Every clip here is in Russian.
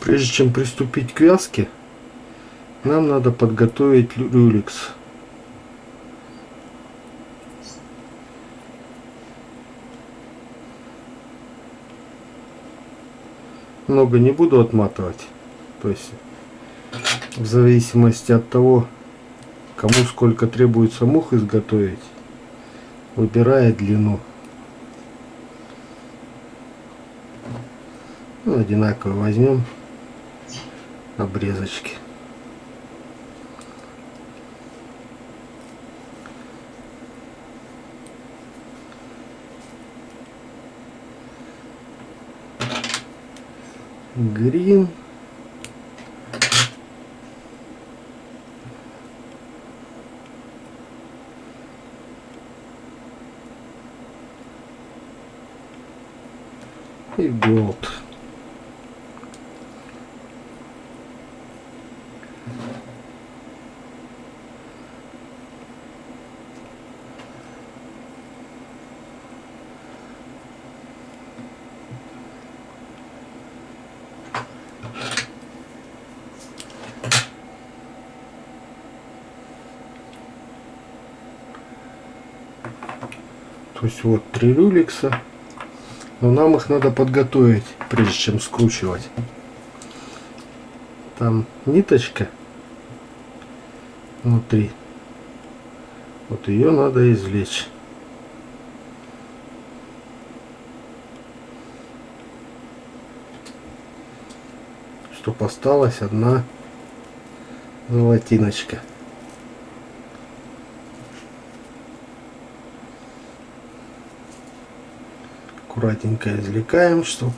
Прежде чем приступить к вязке, нам надо подготовить люликс. Много не буду отматывать. То есть в зависимости от того, кому сколько требуется мух изготовить, выбирая длину. Ну, одинаково возьмем обрезочки. Грин. И голд. То есть вот три люликса. Но нам их надо подготовить, прежде чем скручивать. Там ниточка внутри. Вот ее надо извлечь. Чтоб осталась одна золотиночка. Аккуратненько извлекаем, чтобы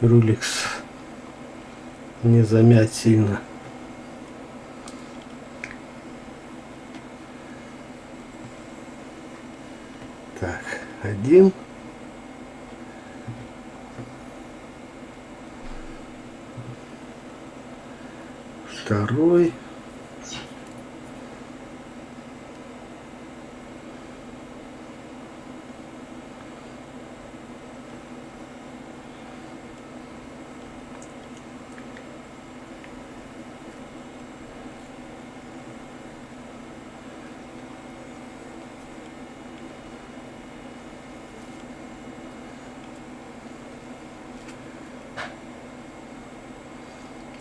руликс не замять сильно. Так, один. Второй.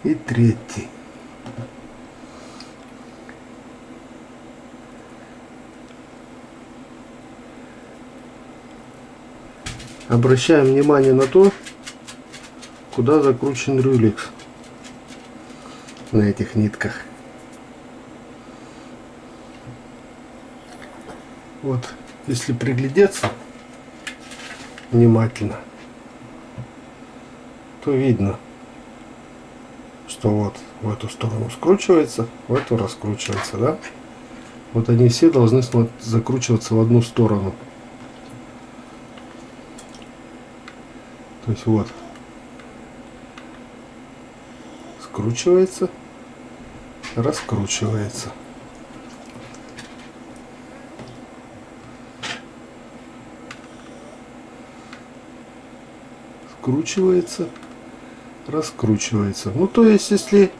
И третий. Обращаем внимание на то, куда закручен рюликс на этих нитках. Вот, если приглядеться внимательно, то видно, что вот в эту сторону скручивается, в эту раскручивается, да? Вот они все должны закручиваться в одну сторону. То есть вот скручивается, раскручивается. Скручивается, раскручивается. Ну, то есть, если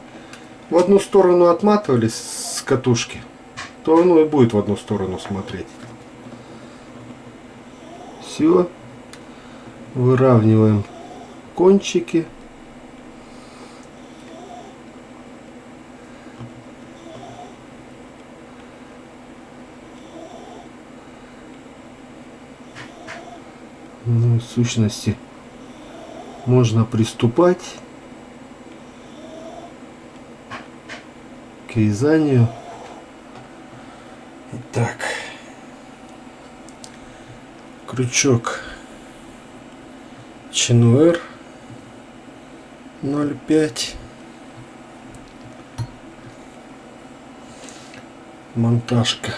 в одну сторону отматывались с катушки, то оно и будет в одну сторону смотреть. Все. Выравниваем кончики. Ну, в сущности можно приступать к вязанию. Итак, крючок Чинуэр 0,5 монтажка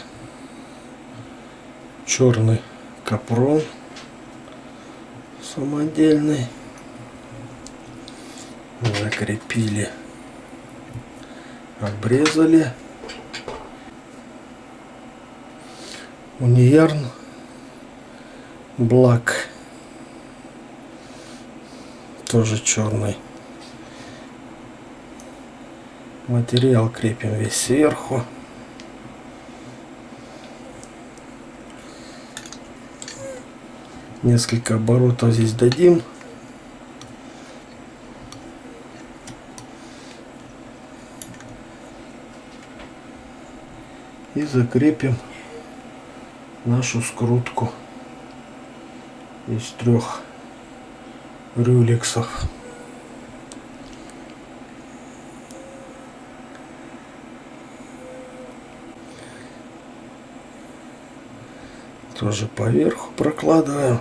черный капрон самодельный закрепили, обрезали. Униярн Блак тоже черный. Материал крепим весь сверху. Несколько оборотов здесь дадим. И закрепим нашу скрутку из трех рюлексов. Тоже поверху прокладываем.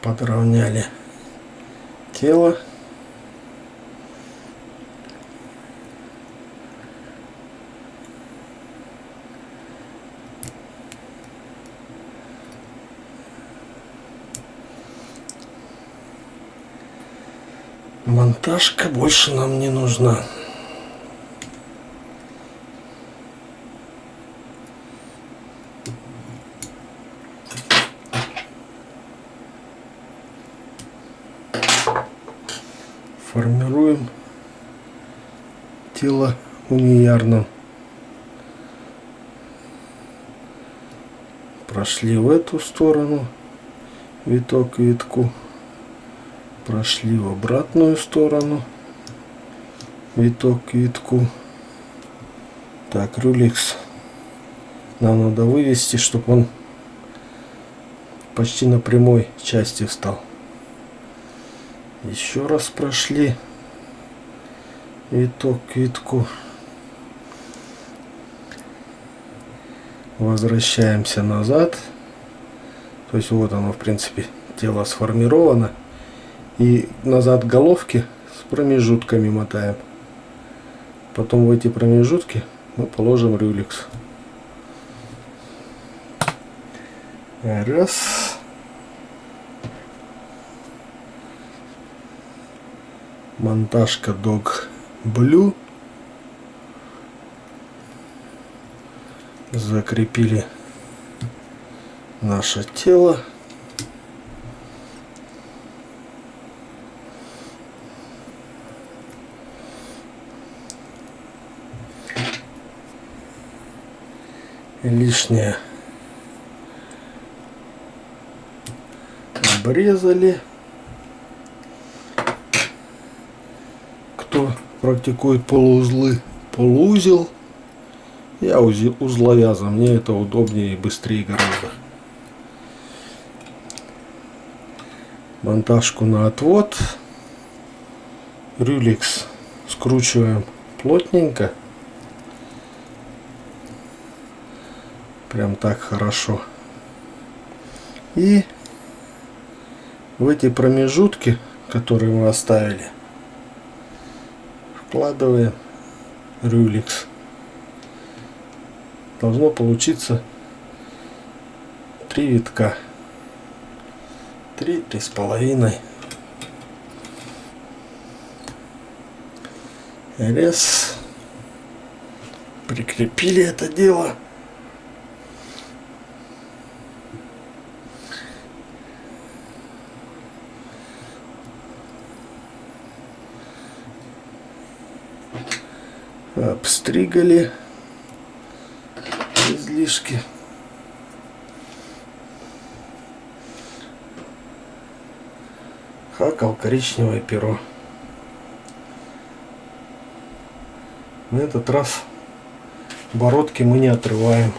Подровняли тело. Монтажка больше нам не нужна. Формируем тело униярно. Прошли в эту сторону виток витку прошли в обратную сторону. Виток к витку так рюликс нам надо вывести чтобы он почти на прямой части встал. Еще раз прошли. Виток к витку возвращаемся назад. То есть вот оно в принципе тело сформировано и назад головки с промежутками мотаем. Потом в эти промежутки мы положим рюликс. Раз. Монтажка Dog Blue. Закрепили наше тело. Лишнее обрезали. Кто практикует полуузлы, полуузел. Я узловяза, мне это удобнее и быстрее гораздо. Монтажку на отвод. Рюликс скручиваем плотненько. Прям так хорошо. И в эти промежутки, которые мы оставили, вкладываем рюликс. Должно получиться три витка. Три, три с половиной. Раз. Прикрепили это дело. Обстригали излишки. Хакал коричневое перо. На этот раз бородки мы не отрываем.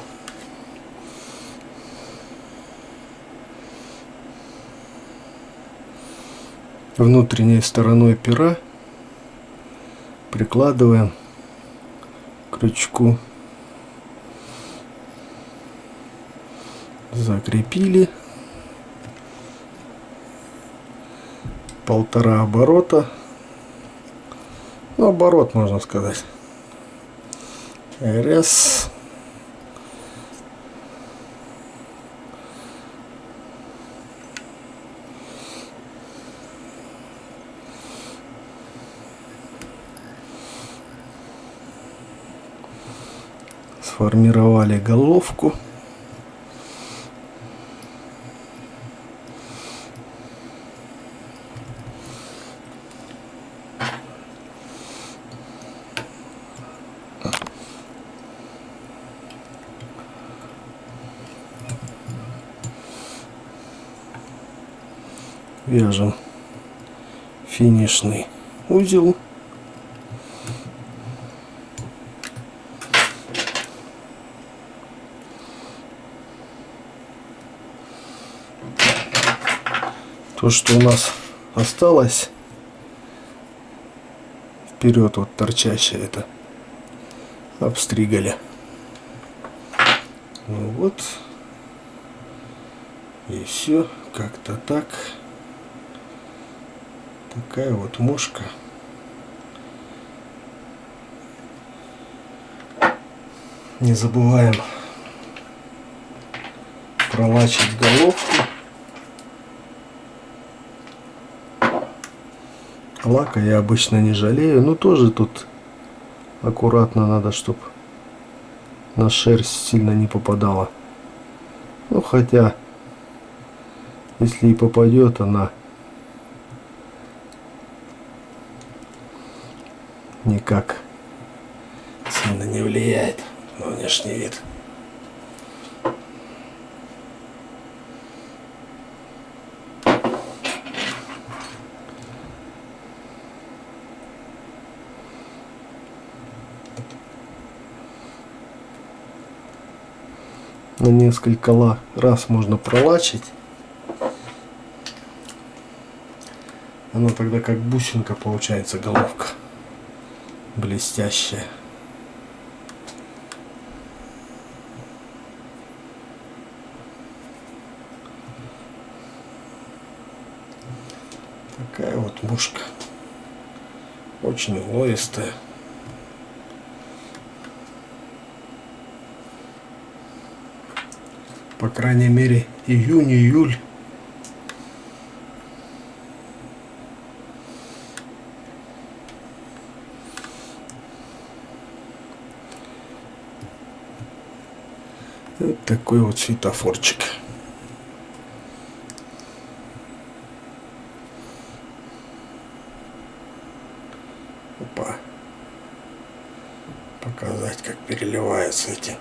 Внутренней стороной пера прикладываем крючку. Закрепили. Полтора оборота. Ну, оборот можно сказать. Раз сформировали головку. Вяжем финишный узел. То, что у нас осталось вперед вот торчащее это обстригали. Ну вот. И все. Как-то так. Такая вот мушка. Не забываем пролачивать головку. Лака я обычно не жалею, но тоже тут аккуратно надо, чтобы на шерсть сильно не попадала. Ну хотя, если и попадет, она никак сильно не влияет на внешний вид. На несколько раз можно пролачить. Она тогда как бусинка получается головка. Блестящая. Такая вот мушка. Очень уловистая. По крайней мере июнь-июль. Вот такой вот светофорчик. Опа. Показать, как переливаются эти